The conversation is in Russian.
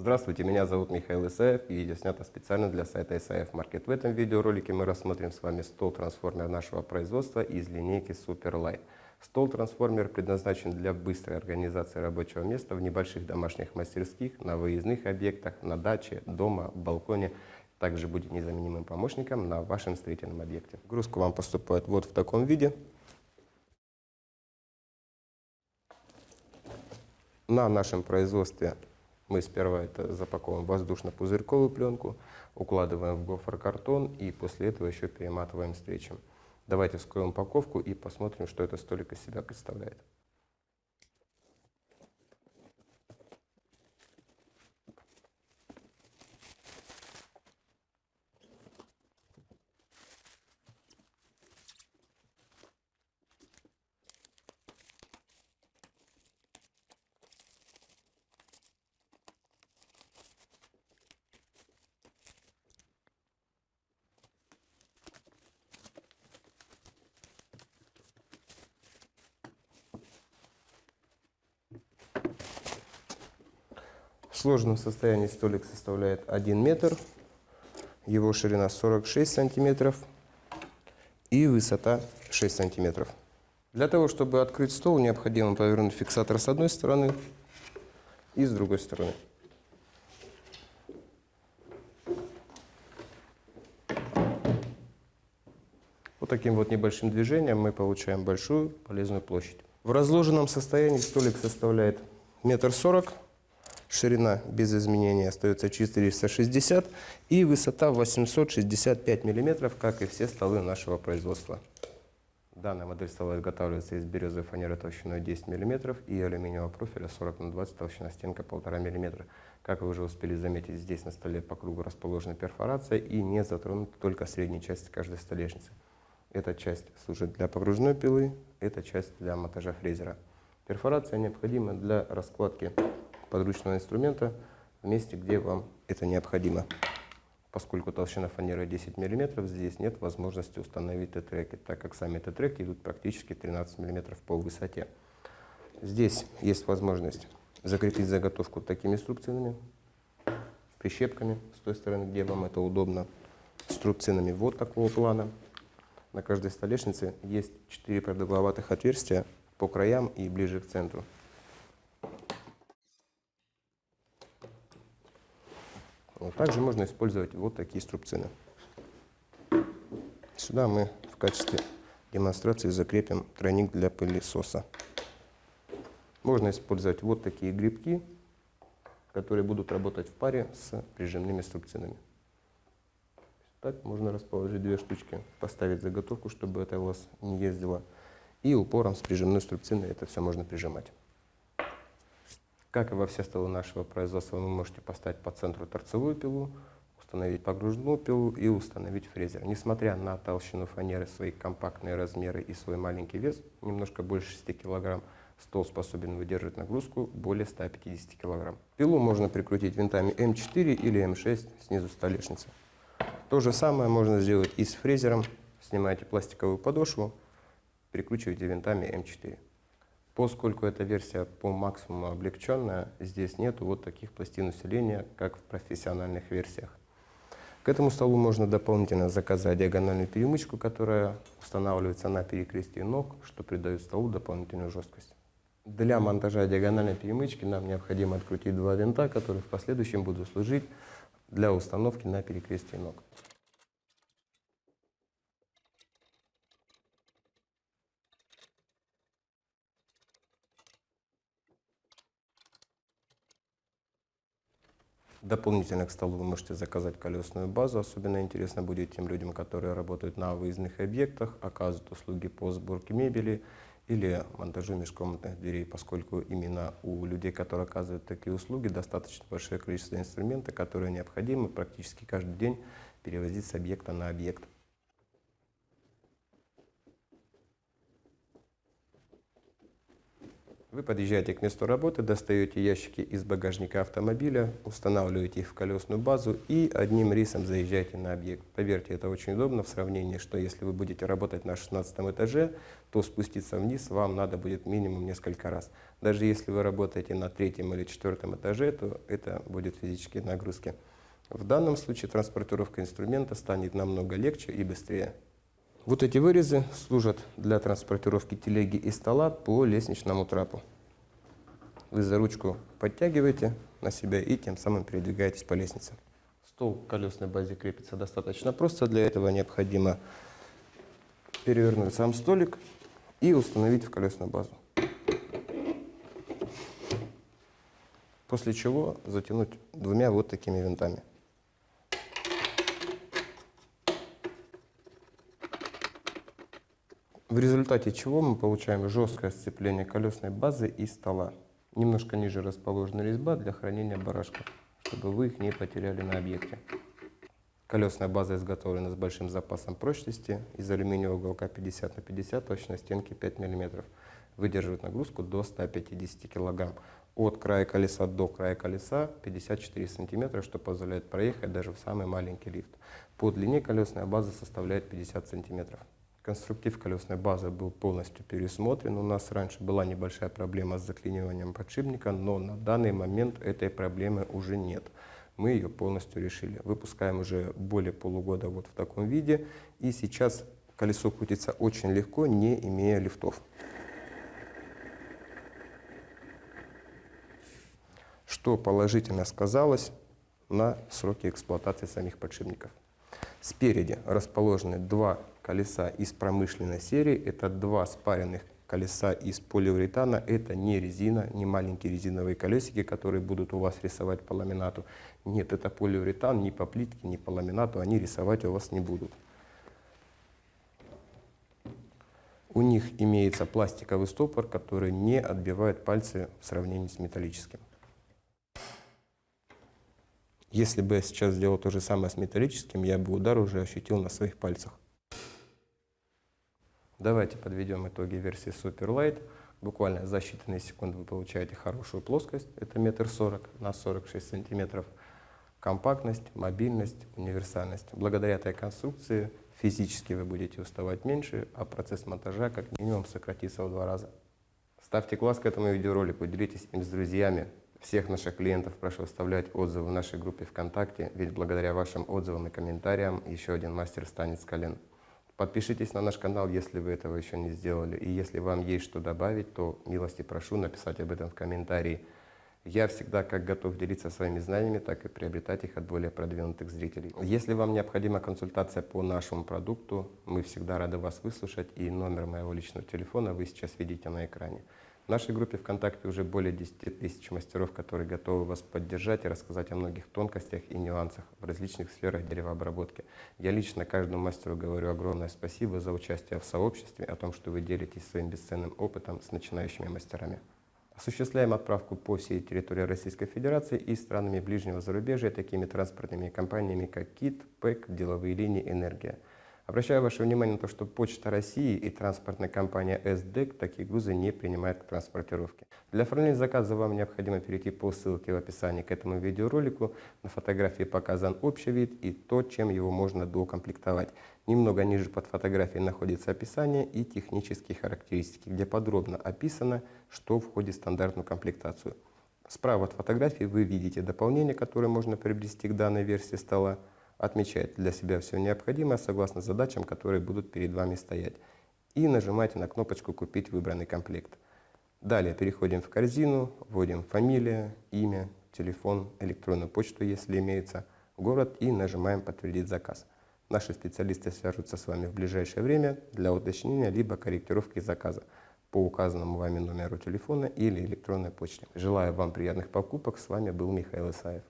Здравствуйте, меня зовут Михаил Исаев и видео снято специально для сайта Исаев Маркет. В этом видеоролике мы рассмотрим с вами стол-трансформер нашего производства из линейки Superlight. Стол-трансформер предназначен для быстрой организации рабочего места в небольших домашних мастерских, на выездных объектах, на даче, дома, балконе. Также будет незаменимым помощником на вашем строительном объекте. Грузка вам поступает вот в таком виде. На нашем производстве мы сперва это запаковываем в воздушно-пузырьковую пленку, укладываем в гофрокартон и после этого еще перематываем встречем. Давайте вскроем упаковку и посмотрим, что это столик из себя представляет. В сложенном состоянии столик составляет 1 метр, его ширина 46 сантиметров и высота 6 сантиметров. Для того, чтобы открыть стол, необходимо повернуть фиксатор с одной стороны и с другой стороны. Вот таким вот небольшим движением мы получаем большую полезную площадь. В разложенном состоянии столик составляет метр сорок ширина без изменений остается 460 и высота 865 мм, как и все столы нашего производства. Данная модель стола изготавливается из березовой фанеры толщиной 10 мм и алюминиевого профиля 40 на 20 толщина стенка 1,5 мм. Как вы уже успели заметить, здесь на столе по кругу расположена перфорация и не затронута только средняя часть каждой столешницы. Эта часть служит для погружной пилы, эта часть для монтажа фрезера. Перфорация необходима для раскладки подручного инструмента в месте, где вам это необходимо. Поскольку толщина фанеры 10 мм, здесь нет возможности установить Т-треки, так как сами Т-треки идут практически 13 мм по высоте. Здесь есть возможность закрепить заготовку такими струбцинами, прищепками с той стороны, где вам это удобно, струбцинами вот такого плана. На каждой столешнице есть 4 продолговатых отверстия по краям и ближе к центру. Также можно использовать вот такие струбцины. Сюда мы в качестве демонстрации закрепим тройник для пылесоса. Можно использовать вот такие грибки, которые будут работать в паре с прижимными струбцинами. Так можно расположить две штучки, поставить заготовку, чтобы это у вас не ездило. И упором с прижимной струбциной это все можно прижимать. Как и во все столы нашего производства, вы можете поставить по центру торцевую пилу, установить погружную пилу и установить фрезер. Несмотря на толщину фанеры, свои компактные размеры и свой маленький вес, немножко больше 6 кг, стол способен выдерживать нагрузку более 150 кг. Пилу можно прикрутить винтами М4 или М6 снизу столешницы. То же самое можно сделать и с фрезером. Снимаете пластиковую подошву, прикручиваете винтами М4. Поскольку эта версия по максимуму облегченная, здесь нет вот таких пластин усиления, как в профессиональных версиях. К этому столу можно дополнительно заказать диагональную перемычку, которая устанавливается на перекрестии ног, что придает столу дополнительную жесткость. Для монтажа диагональной перемычки нам необходимо открутить два винта, которые в последующем будут служить для установки на перекрестие ног. Дополнительно к столу вы можете заказать колесную базу. Особенно интересно будет тем людям, которые работают на выездных объектах, оказывают услуги по сборке мебели или монтажу межкомнатных дверей, поскольку именно у людей, которые оказывают такие услуги, достаточно большое количество инструмента, которые необходимо практически каждый день перевозить с объекта на объект. Вы подъезжаете к месту работы, достаете ящики из багажника автомобиля, устанавливаете их в колесную базу и одним рейсом заезжаете на объект. Поверьте, это очень удобно в сравнении, что если вы будете работать на 16 этаже, то спуститься вниз вам надо будет минимум несколько раз. Даже если вы работаете на третьем или четвертом этаже, то это будет физические нагрузки. В данном случае транспортировка инструмента станет намного легче и быстрее. Вот эти вырезы служат для транспортировки телеги и стола по лестничному трапу. Вы за ручку подтягиваете на себя и тем самым передвигаетесь по лестнице. Стол к колесной базе крепится достаточно просто. Для этого необходимо перевернуть сам столик и установить в колесную базу. После чего затянуть двумя вот такими винтами. В результате чего мы получаем жесткое сцепление колесной базы и стола. Немножко ниже расположена резьба для хранения барашков, чтобы вы их не потеряли на объекте. Колесная база изготовлена с большим запасом прочности, из алюминиевого уголка 50 на 50, точно стенки 5 мм. Выдерживает нагрузку до 150 кг. От края колеса до края колеса 54 см, что позволяет проехать даже в самый маленький лифт. По длине колесная база составляет 50 см. Конструктив колесной базы был полностью пересмотрен. У нас раньше была небольшая проблема с заклиниванием подшипника, но на данный момент этой проблемы уже нет. Мы ее полностью решили. Выпускаем уже более полугода вот в таком виде. И сейчас колесо крутится очень легко, не имея лифтов. Что положительно сказалось на сроки эксплуатации самих подшипников. Спереди расположены два колеса из промышленной серии. Это два спаренных колеса из полиуретана. Это не резина, не маленькие резиновые колесики, которые будут у вас рисовать по ламинату. Нет, это полиуретан, ни по плитке, ни по ламинату они рисовать у вас не будут. У них имеется пластиковый стопор, который не отбивает пальцы в сравнении с металлическим. Если бы я сейчас сделал то же самое с металлическим, я бы удар уже ощутил на своих пальцах. Давайте подведем итоги версии Superlight. Буквально за считанные секунды вы получаете хорошую плоскость, это метр сорок на 46 сантиметров. Компактность, мобильность, универсальность. Благодаря этой конструкции физически вы будете уставать меньше, а процесс монтажа как минимум сократится в два раза. Ставьте класс к этому видеоролику, делитесь им с друзьями, всех наших клиентов прошу оставлять отзывы в нашей группе ВКонтакте, ведь благодаря вашим отзывам и комментариям еще один мастер станет с колен. Подпишитесь на наш канал, если вы этого еще не сделали. И если вам есть что добавить, то милости прошу написать об этом в комментарии. Я всегда как готов делиться своими знаниями, так и приобретать их от более продвинутых зрителей. Если вам необходима консультация по нашему продукту, мы всегда рады вас выслушать, и номер моего личного телефона вы сейчас видите на экране. В нашей группе ВКонтакте уже более 10 тысяч мастеров, которые готовы вас поддержать и рассказать о многих тонкостях и нюансах в различных сферах деревообработки. Я лично каждому мастеру говорю огромное спасибо за участие в сообществе, о том, что вы делитесь своим бесценным опытом с начинающими мастерами. Осуществляем отправку по всей территории Российской Федерации и странами ближнего зарубежья такими транспортными компаниями, как КИТ, ПЭК, Деловые линии, Энергия. Обращаю ваше внимание на то, что Почта России и транспортная компания СДЭК такие грузы не принимают к транспортировке. Для оформления заказа вам необходимо перейти по ссылке в описании к этому видеоролику. На фотографии показан общий вид и то, чем его можно доукомплектовать. Немного ниже под фотографией находится описание и технические характеристики, где подробно описано, что входит в стандартную комплектацию. Справа от фотографии вы видите дополнение, которое можно приобрести к данной версии стола отмечаете для себя все необходимое согласно задачам, которые будут перед вами стоять. И нажимаете на кнопочку «Купить выбранный комплект». Далее переходим в корзину, вводим фамилия, имя, телефон, электронную почту, если имеется, город и нажимаем «Подтвердить заказ». Наши специалисты свяжутся с вами в ближайшее время для уточнения либо корректировки заказа по указанному вами номеру телефона или электронной почте. Желаю вам приятных покупок. С вами был Михаил Исаев.